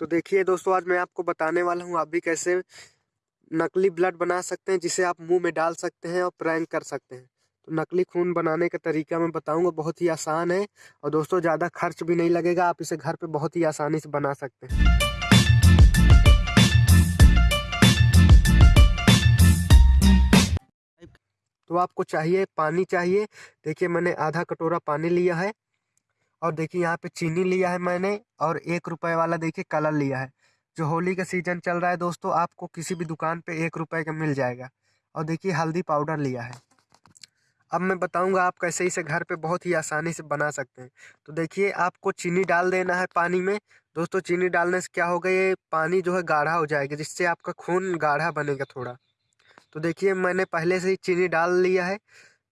तो देखिए दोस्तों, आज मैं आपको बताने वाला हूँ आप भी कैसे नकली ब्लड बना सकते हैं, जिसे आप मुँह में डाल सकते हैं और प्रैंक कर सकते हैं। तो नकली खून बनाने का तरीका मैं बताऊँगा, बहुत ही आसान है और दोस्तों, ज़्यादा खर्च भी नहीं लगेगा, आप इसे घर पे बहुत ही आसानी से बना सकते हैं। तो आपको चाहिए पानी चाहिए। देखिए, मैंने आधा कटोरा पानी लिया है। और देखिए यहाँ पे चीनी लिया है मैंने और एक रुपए वाला देखिए कलर लिया है। जो होली का सीज़न चल रहा है दोस्तों, आपको किसी भी दुकान पे एक रुपए का मिल जाएगा। और देखिए हल्दी पाउडर लिया है। अब मैं बताऊँगा आप कैसे इसे घर पे बहुत ही आसानी से बना सकते हैं। तो देखिए आपको चीनी डाल देना है पानी में। दोस्तों चीनी डालने से क्या होगा, ये पानी जो है गाढ़ा हो जाएगा, जिससे आपका खून गाढ़ा बनेगा थोड़ा। तो देखिए मैंने पहले से ही चीनी डाल लिया है।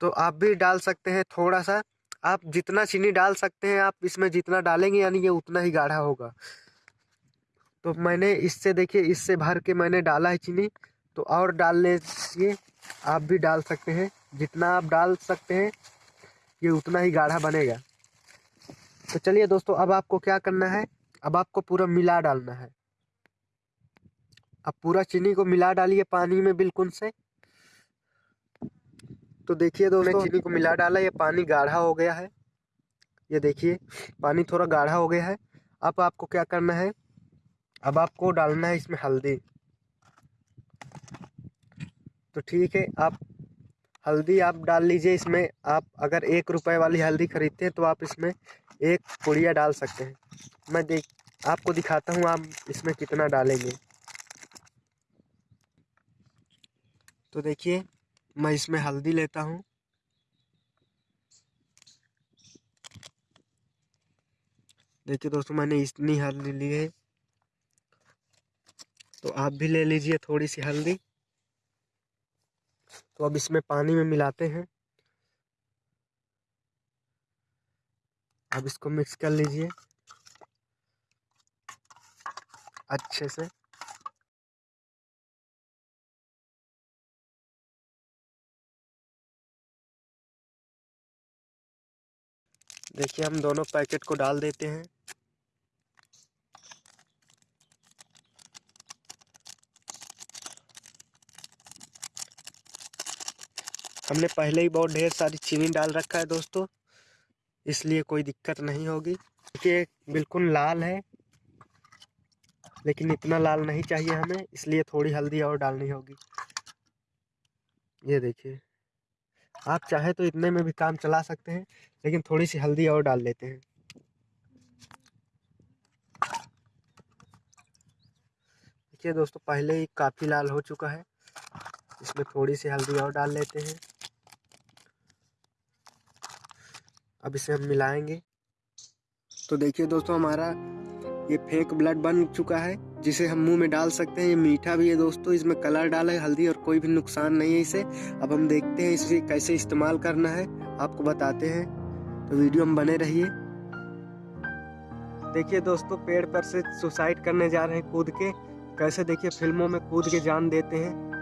तो आप भी डाल सकते हैं थोड़ा सा। आप जितना चीनी डाल सकते हैं, आप इसमें जितना डालेंगे, यानी ये उतना ही गाढ़ा होगा। तो मैंने इससे देखिए, इससे भर के मैंने डाला है चीनी। तो और डालने से आप भी डाल सकते हैं। जितना आप डाल सकते हैं, ये उतना ही गाढ़ा बनेगा। तो चलिए दोस्तों, अब आपको क्या करना है? अब आपको पूरा मिला डालना है। अब पूरा चीनी को मिला डालिए पानी में बिल्कुल से। तो देखिए दोस्तों चीनी को मिला डाला ये पानी गाढ़ा हो गया है। ये देखिए पानी थोड़ा गाढ़ा हो गया है। अब आपको क्या करना है? अब आपको डालना है इसमें हल्दी। तो ठीक है आप हल्दी आप डाल लीजिए इसमें। आप अगर एक रुपए वाली हल्दी खरीदते हैं तो आप इसमें एक पुड़िया डाल सकते हैं। मैं देख आपको दिखाता हूँ आप इसमें कितना डालेंगे। तो देखिए मैं इसमें हल्दी लेता हूँ। देखिए दोस्तों, मैंने इतनी हल्दी ली है। तो आप भी ले लीजिए थोड़ी सी हल्दी। तो अब इसमें पानी में मिलाते हैं। अब इसको मिक्स कर लीजिए। अच्छे से। देखिए, हम दोनों पैकेट को डाल देते हैं। हमने पहले ही बहुत ढेर सारी चीनी डाल रखा है दोस्तों, इसलिए कोई दिक्कत नहीं होगी। देखिए, बिल्कुल लाल है, लेकिन इतना लाल नहीं चाहिए हमें, इसलिए थोड़ी हल्दी और डालनी होगी। ये देखिए। आप चाहे तो इतने में भी काम चला सकते हैं, लेकिन थोड़ी सी हल्दी और डाल लेते हैं। देखिए दोस्तों, पहले ही काफ़ी लाल हो चुका है। इसमें थोड़ी सी हल्दी और डाल लेते हैं। अब इसे हम मिलाएँगे। तो देखिए दोस्तों, हमारा ये फेक ब्लड बन चुका है। जिसे हम मुँह में डाल सकते हैं। ये मीठा भी है दोस्तों। इसमें कलर डाला है, हल्दी, और कोई भी नुकसान नहीं है इसे। अब हम देखते हैं इसे कैसे इस्तेमाल करना है। आपको बताते हैं। तो वीडियो हम बने रहिए। देखिए दोस्तों, पेड़ पर से सुसाइड करने जा रहे हैं कूद के। कैसे देखिए, फ़िल्मों में कूद के जान देते हैं।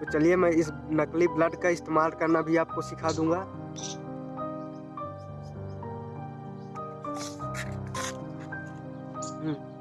तो चलिए, मैं इस नकली ब्लड का इस्तेमाल करना भी आपको सिखा दूँगा। हम्म।